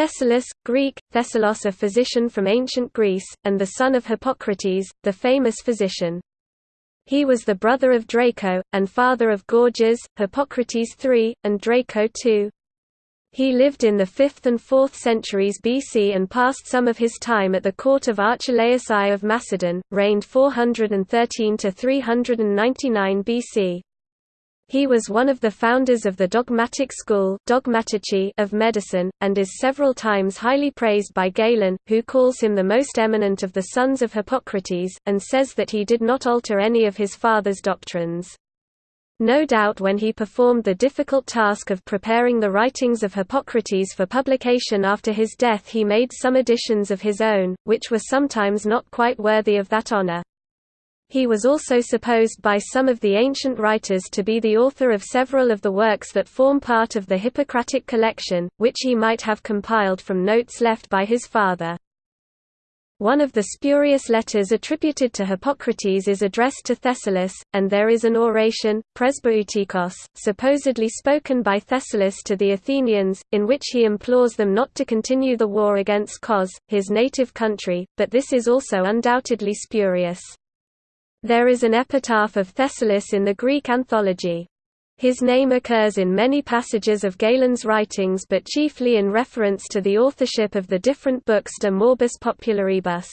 Thessalus, Greek, Thessalos a physician from ancient Greece, and the son of Hippocrates, the famous physician. He was the brother of Draco, and father of Gorgias, Hippocrates III, and Draco II. He lived in the 5th and 4th centuries BC and passed some of his time at the court of Archelaus I of Macedon, reigned 413–399 BC. He was one of the founders of the dogmatic school of medicine, and is several times highly praised by Galen, who calls him the most eminent of the sons of Hippocrates, and says that he did not alter any of his father's doctrines. No doubt when he performed the difficult task of preparing the writings of Hippocrates for publication after his death he made some additions of his own, which were sometimes not quite worthy of that honor. He was also supposed by some of the ancient writers to be the author of several of the works that form part of the Hippocratic collection, which he might have compiled from notes left by his father. One of the spurious letters attributed to Hippocrates is addressed to Thessalus, and there is an oration, Presbeutikos, supposedly spoken by Thessalus to the Athenians, in which he implores them not to continue the war against Cos, his native country, but this is also undoubtedly spurious. There is an epitaph of Thessalus in the Greek anthology. His name occurs in many passages of Galen's writings but chiefly in reference to the authorship of the different books De Morbis Popularibus.